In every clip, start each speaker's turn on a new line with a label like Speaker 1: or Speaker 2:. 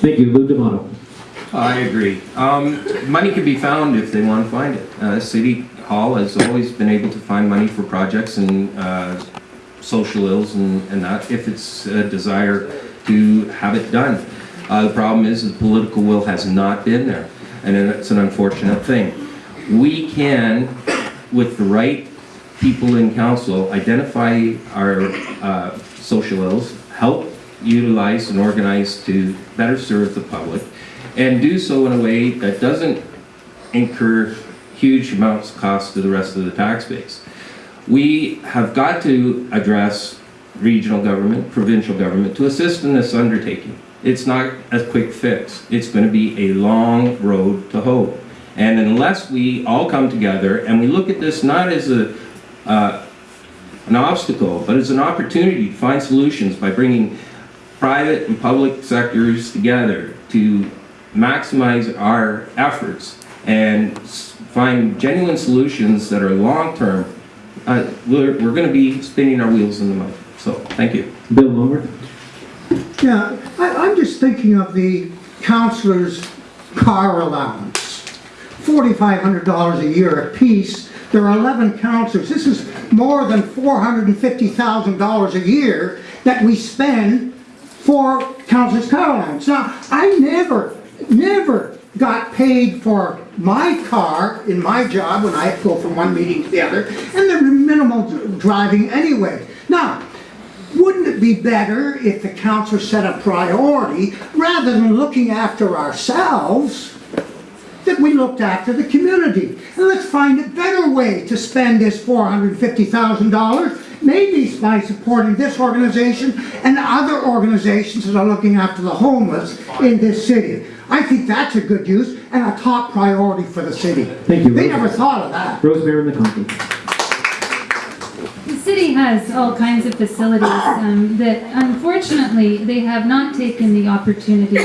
Speaker 1: Thank you, Lou D'Amato.
Speaker 2: I agree. Um, money can be found if they want to find it. Uh, City Hall has always been able to find money for projects and, uh, social ills and, and that, if it's a desire to have it done. Uh, the problem is, the political will has not been there, and it's an unfortunate thing. We can, with the right people in council, identify our, uh, social ills, help utilize and organize to better serve the public, and do so in a way that doesn't incur huge amounts of cost to the rest of the tax base. We have got to address regional government, provincial government to assist in this undertaking. It's not a quick fix. It's going to be a long road to hope. And unless we all come together and we look at this not as a, uh, an obstacle, but as an opportunity to find solutions by bringing private and public sectors together to maximize our efforts and find genuine solutions that are long-term, uh, we're, we're going to be spinning our wheels in the mud. So, thank you.
Speaker 1: Bill Lomer.
Speaker 3: Yeah, I, I'm just thinking of the counselor's car allowance. Forty-five hundred dollars a year apiece. There are eleven counselors. This is more than four hundred and fifty thousand dollars a year that we spend for Councilors Carolines. Now, I never, never got paid for my car in my job when I go from one meeting to the other, and there's minimal driving anyway. Now, wouldn't it be better if the council set a priority rather than looking after ourselves that we looked after the community and let's find a better way to spend this $450,000 maybe by supporting this organization and other organizations that are looking after the homeless in this city. I think that's a good use and a top priority for the city.
Speaker 1: Thank you.
Speaker 3: They never thought of that.
Speaker 1: Rosemary McConkie.
Speaker 4: The city has all kinds of facilities um, that unfortunately, they have not taken the opportunity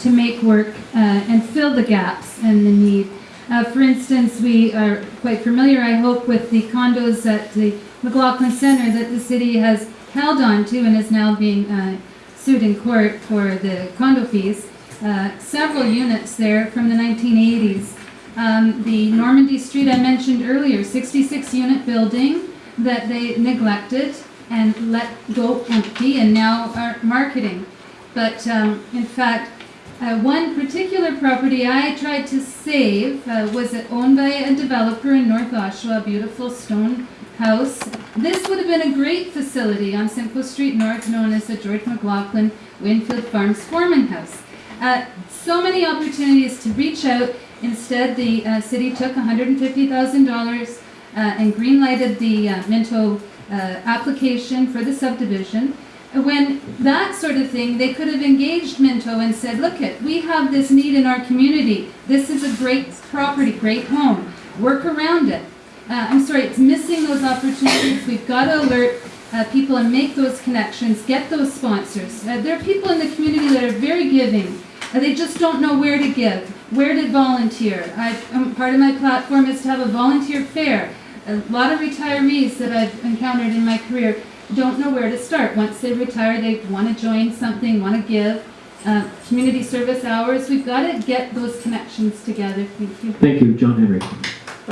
Speaker 4: to make work uh, and fill the gaps and the need. Uh, For instance, we are quite familiar, I hope, with the condos at the McLaughlin Center that the city has held on to and is now being uh, sued in court for the condo fees. Uh, Several units there from the 1980s. Um, The Normandy Street I mentioned earlier, 66-unit building that they neglected and let go empty and now are marketing. But um, in fact, uh, one particular property I tried to save uh, was owned by a developer in North Oshawa, a beautiful stone house. This would have been a great facility on Simcoe Street North, known as the George McLaughlin Winfield Farms Foreman House. Uh, so many opportunities to reach out. Instead, the uh, city took $150,000 uh, and greenlighted the uh, Minto uh, application for the subdivision. When that sort of thing, they could have engaged Minto and said, look it, we have this need in our community. This is a great property, great home. Work around it. Uh, I'm sorry, it's missing those opportunities. We've got to alert uh, people and make those connections, get those sponsors. Uh, there are people in the community that are very giving. Uh, they just don't know where to give, where to volunteer. I, um, part of my platform is to have a volunteer fair. A lot of retirees that I've encountered in my career don't know where to start. Once they retire, they want to join something, want to give. Uh, community service hours, we've got to get those connections together. Thank you.
Speaker 1: Thank you, John Henry.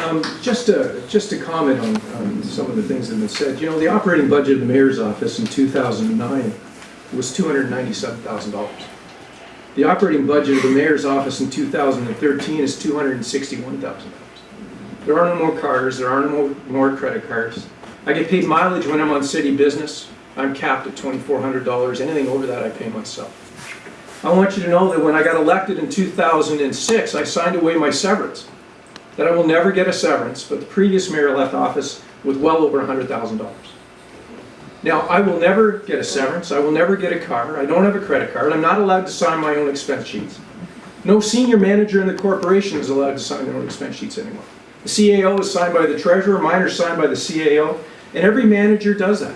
Speaker 5: Um, Just to, just to comment on, on some of the things that have been said, you know, the operating budget of the mayor's office in 2009 was $297,000. The operating budget of the mayor's office in 2013 is $261,000. There are no more cars, there are no more, more credit cards. I get paid mileage when I'm on city business. I'm capped at $2,400. Anything over that, I pay myself. I want you to know that when I got elected in 2006, I signed away my severance that I will never get a severance, but the previous mayor left office with well over $100,000. Now, I will never get a severance, I will never get a car, I don't have a credit card, I'm not allowed to sign my own expense sheets. No senior manager in the corporation is allowed to sign their own expense sheets anymore. The CAO is signed by the treasurer, mine are signed by the CAO, and every manager does that.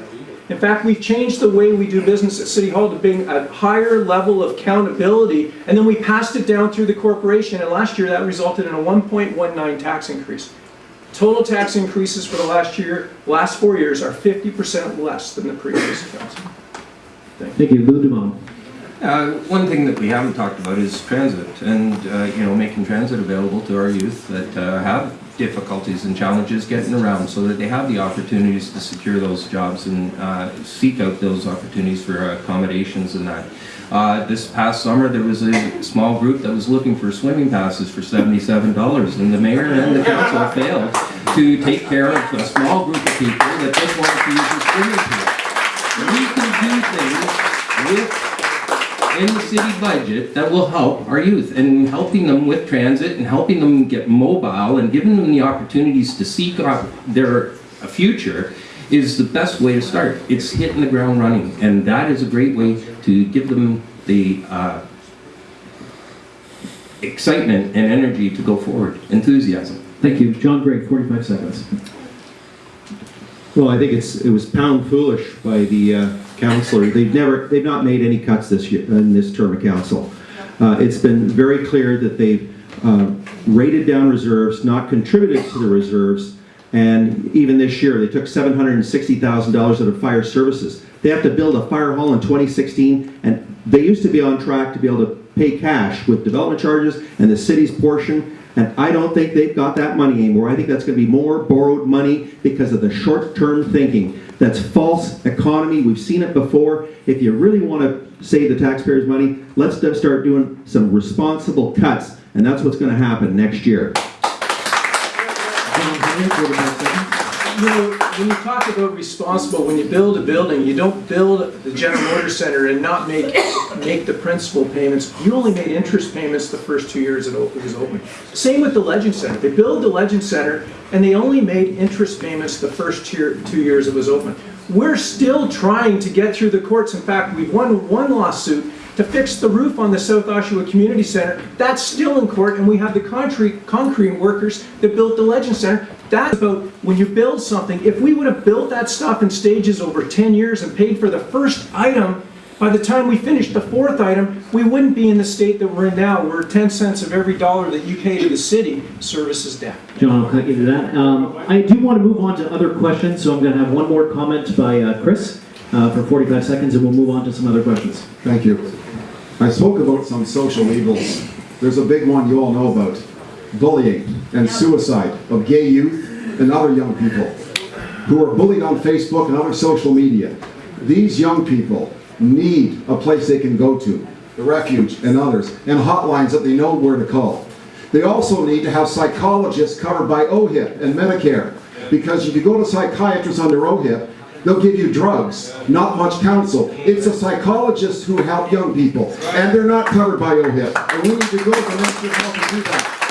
Speaker 5: In fact, we've changed the way we do business at City Hall to being a higher level of accountability, and then we passed it down through the corporation, and last year that resulted in a 1.19 tax increase. Total tax increases for the last year, last four years are 50% less than the previous council.
Speaker 1: Thank you, Lou D'Amato.
Speaker 2: Uh, One thing that we haven't talked about is transit and, uh, you know, making transit available to our youth that uh, have difficulties and challenges getting around so that they have the opportunities to secure those jobs and uh, seek out those opportunities for accommodations and that. Uh, This past summer, there was a small group that was looking for swimming passes for seventy-seven dollars and the mayor and the council failed to take care of a small group of people that just wanted to use the swimming pool. We can do things with in the city budget that will help our youth and helping them with transit and helping them get mobile and giving them the opportunities to seek out their a future is the best way to start. It's hitting the ground running and that is a great way to give them the uh, excitement and energy to go forward, enthusiasm.
Speaker 1: Thank you. John Gray, 45 seconds.
Speaker 6: Well, I think it's, it was pound foolish by the uh, counselor. They've never, they've not made any cuts this year, in this term of council. Uh, It's been very clear that they've uh, rated down reserves, not contributed to the reserves, and even this year, they took $760,000 out of fire services. They have to build a fire hall in 2016, and they used to be on track to be able to pay cash with development charges and the city's portion, and I don't think they've got that money anymore. I think that's gonna be more borrowed money because of the short-term thinking. That's false economy, we've seen it before. If you really wanna save the taxpayers' money, let's start doing some responsible cuts, and that's what's gonna happen next year.
Speaker 1: John Henry, 45 seconds.
Speaker 5: You know, when you talk about responsible, when you build a building, you don't build the General Motors Center and not make, make the principal payments. You only made interest payments the first two years it was open. Same with the Legend Center. They built the Legend Center and they only made interest payments the first two, two years it was open. We're still trying to get through the courts. In fact, we've won one lawsuit to fix the roof on the South Oshawa Community Center. That's still in court, and we have the concrete, concrete workers that built the Legend Center. That's about when you build something, if we would have built that stuff in stages over 10 years and paid for the first item, by the time we finished the fourth item, we wouldn't be in the state that we're in now, where 10 cents of every dollar that you pay to the city services debt.
Speaker 1: John, I'll cut you to that. Um, I do want to move on to other questions, so I'm going to have one more comment by uh, Chris uh, for 45 seconds, and we'll move on to some other questions.
Speaker 7: Thank you. I spoke about some social evils. There's a big one you all know about. Bullying and suicide of gay youth and other young people who are bullied on Facebook and other social media. These young people need a place they can go to, the refuge and others, and hotlines that they know where to call. They also need to have psychologists covered by OHIP and Medicare. Because if you go to psychiatrists under OHIP, they'll give you drugs, not much counsel. It's the psychologists who help young people, and they're not covered by OHIP. And we need to go to the Ministry of Health and do that.